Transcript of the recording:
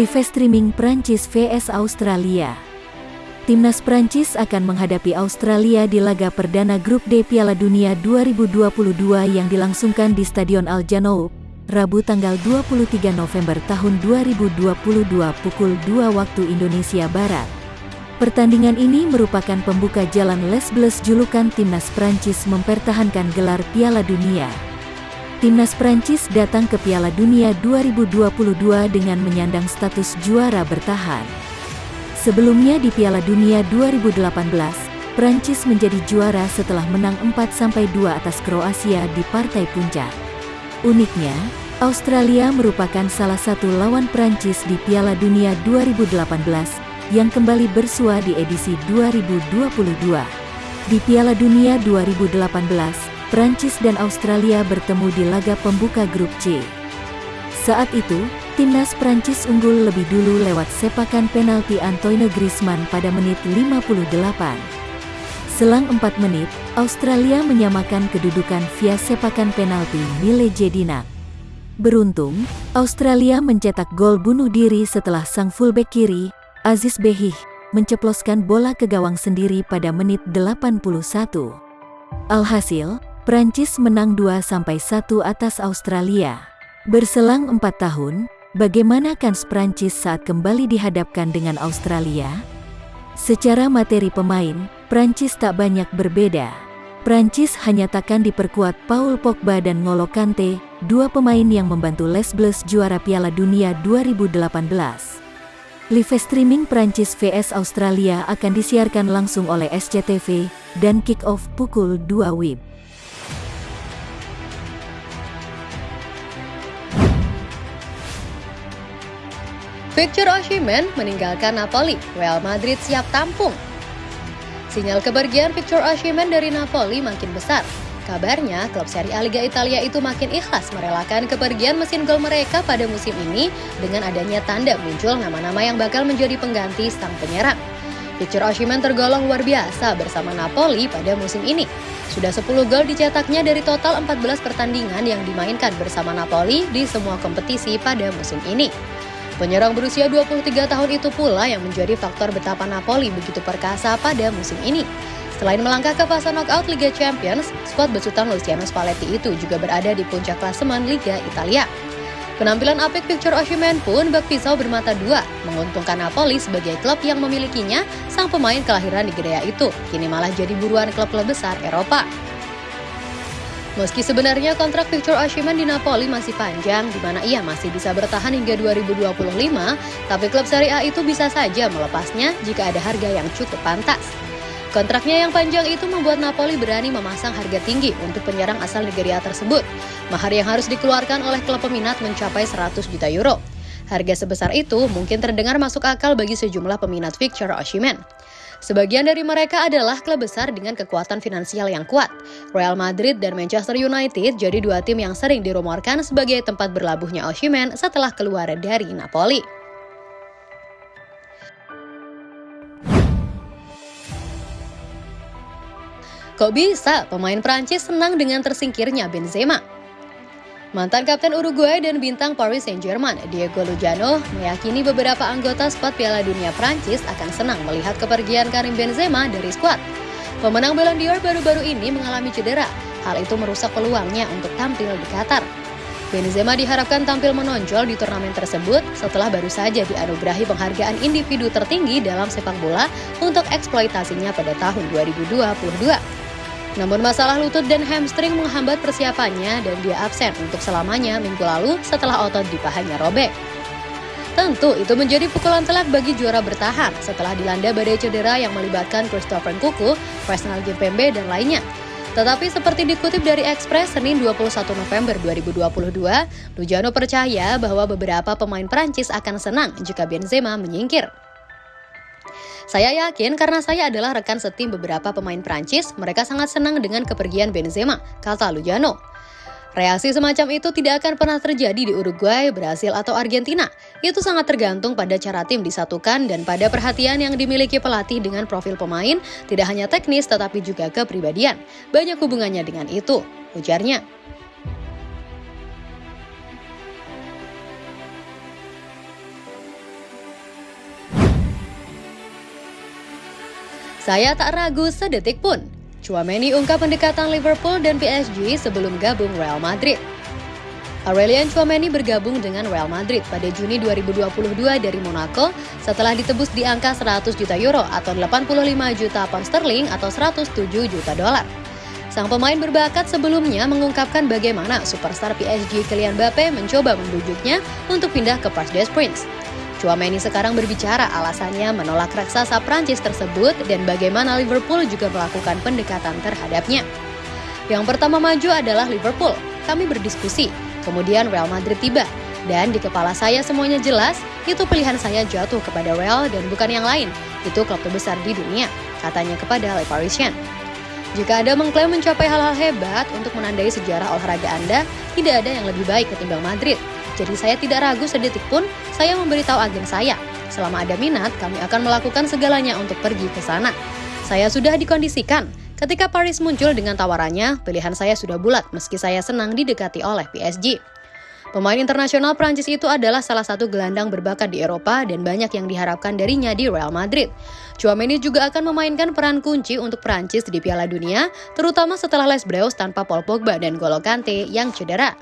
Live streaming Prancis vs Australia. Timnas Prancis akan menghadapi Australia di laga perdana grup D Piala Dunia 2022 yang dilangsungkan di Stadion Al Janoub, Rabu tanggal 23 November tahun 2022 pukul 2 waktu Indonesia Barat. Pertandingan ini merupakan pembuka jalan Les Bleus julukan Timnas Prancis mempertahankan gelar Piala Dunia. Timnas Prancis datang ke Piala Dunia 2022 dengan menyandang status juara bertahan. Sebelumnya di Piala Dunia 2018, Prancis menjadi juara setelah menang 4-2 atas Kroasia di partai puncak. Uniknya, Australia merupakan salah satu lawan Prancis di Piala Dunia 2018 yang kembali bersua di edisi 2022. Di Piala Dunia 2018, Prancis dan Australia bertemu di laga pembuka grup C. Saat itu, timnas Prancis unggul lebih dulu lewat sepakan penalti Antoine Griezmann pada menit 58. Selang 4 menit, Australia menyamakan kedudukan via sepakan penalti Mile Jedina. Beruntung, Australia mencetak gol bunuh diri setelah sang fullback kiri, Aziz Behih, menceploskan bola ke gawang sendiri pada menit 81. Alhasil, Prancis menang 2-1 atas Australia. Berselang empat tahun, bagaimana kans Prancis saat kembali dihadapkan dengan Australia? Secara materi pemain, Prancis tak banyak berbeda. Prancis hanya takkan diperkuat Paul Pogba dan Ngolo Kante, dua pemain yang membantu Les Bleus juara Piala Dunia 2018. Live streaming Prancis vs Australia akan disiarkan langsung oleh SCTV dan kick-off pukul 2 WIB. Victor Osimhen meninggalkan Napoli, Real Madrid siap tampung. Sinyal kepergian Victor Osimhen dari Napoli makin besar. Kabarnya, klub Serie A Liga Italia itu makin ikhlas merelakan kepergian mesin gol mereka pada musim ini dengan adanya tanda muncul nama-nama yang bakal menjadi pengganti sang penyerang. Victor Osimhen tergolong luar biasa bersama Napoli pada musim ini. Sudah 10 gol dicetaknya dari total 14 pertandingan yang dimainkan bersama Napoli di semua kompetisi pada musim ini. Penyerang berusia 23 tahun itu pula yang menjadi faktor betapa Napoli begitu perkasa pada musim ini. Selain melangkah ke fase knockout Liga Champions, skuad besutan Luciano Spalletti itu juga berada di puncak klasemen Liga Italia. Penampilan apik Victor Osimhen pun bak pisau bermata dua, menguntungkan Napoli sebagai klub yang memilikinya, sang pemain kelahiran di itu, kini malah jadi buruan klub-klub besar Eropa. Meski sebenarnya kontrak Victor Osimhen di Napoli masih panjang, di mana ia masih bisa bertahan hingga 2025, tapi klub Serie A itu bisa saja melepasnya jika ada harga yang cukup pantas. Kontraknya yang panjang itu membuat Napoli berani memasang harga tinggi untuk penyerang asal Nigeria tersebut. Mahar yang harus dikeluarkan oleh klub peminat mencapai 100 juta euro. Harga sebesar itu mungkin terdengar masuk akal bagi sejumlah peminat Victor Osimhen. Sebagian dari mereka adalah klub besar dengan kekuatan finansial yang kuat. Real Madrid dan Manchester United jadi dua tim yang sering dirumorkan sebagai tempat berlabuhnya Osimhen setelah keluar dari Napoli. Kok bisa pemain Prancis senang dengan tersingkirnya Benzema? Mantan kapten Uruguay dan bintang Paris Saint-Germain, Diego Lugano, meyakini beberapa anggota skuad Piala Dunia Prancis akan senang melihat kepergian Karim Benzema dari skuad. Pemenang Ballon d'Or baru-baru ini mengalami cedera. Hal itu merusak peluangnya untuk tampil di Qatar. Benzema diharapkan tampil menonjol di turnamen tersebut setelah baru saja dianugerahi penghargaan individu tertinggi dalam sepak bola untuk eksploitasinya pada tahun 2022. Namun masalah lutut dan hamstring menghambat persiapannya dan dia absen untuk selamanya minggu lalu setelah otot di pahanya robek. Tentu itu menjadi pukulan telak bagi juara bertahan setelah dilanda badai cedera yang melibatkan Christopher Kuku, Presnel Gimpembe, dan lainnya. Tetapi seperti dikutip dari Express Senin 21 November 2022, Lujano percaya bahwa beberapa pemain Prancis akan senang jika Benzema menyingkir. Saya yakin karena saya adalah rekan setim beberapa pemain Prancis, mereka sangat senang dengan kepergian Benzema, kata Lujano. Reaksi semacam itu tidak akan pernah terjadi di Uruguay, Brasil, atau Argentina. Itu sangat tergantung pada cara tim disatukan dan pada perhatian yang dimiliki pelatih dengan profil pemain, tidak hanya teknis tetapi juga kepribadian. Banyak hubungannya dengan itu, ujarnya. Saya tak ragu sedetik pun. Chouameni ungkap pendekatan Liverpool dan PSG sebelum gabung Real Madrid. Aurelian Chouameni bergabung dengan Real Madrid pada Juni 2022 dari Monaco setelah ditebus di angka 100 juta euro atau 85 juta pound sterling atau 107 juta dolar. Sang pemain berbakat sebelumnya mengungkapkan bagaimana superstar PSG Kylian Mbappe mencoba membujuknya untuk pindah ke des Princes. Chouameni sekarang berbicara alasannya menolak raksasa Prancis tersebut dan bagaimana Liverpool juga melakukan pendekatan terhadapnya. Yang pertama maju adalah Liverpool. Kami berdiskusi, Kemudian Real Madrid tiba, dan di kepala saya semuanya jelas, itu pilihan saya jatuh kepada Real dan bukan yang lain. Itu klub terbesar di dunia, katanya kepada Le Parisien. Jika Anda mengklaim mencapai hal-hal hebat untuk menandai sejarah olahraga Anda, tidak ada yang lebih baik ketimbang Madrid. Jadi saya tidak ragu sedetik pun, saya memberitahu agen saya. Selama ada minat, kami akan melakukan segalanya untuk pergi ke sana. Saya sudah dikondisikan, Ketika Paris muncul dengan tawarannya, pilihan saya sudah bulat meski saya senang didekati oleh PSG. Pemain internasional Prancis itu adalah salah satu gelandang berbakat di Eropa dan banyak yang diharapkan darinya di Real Madrid. Chouameni juga akan memainkan peran kunci untuk Prancis di Piala Dunia, terutama setelah Les Bleus tanpa Paul Pogba dan Golo Kante yang cedera.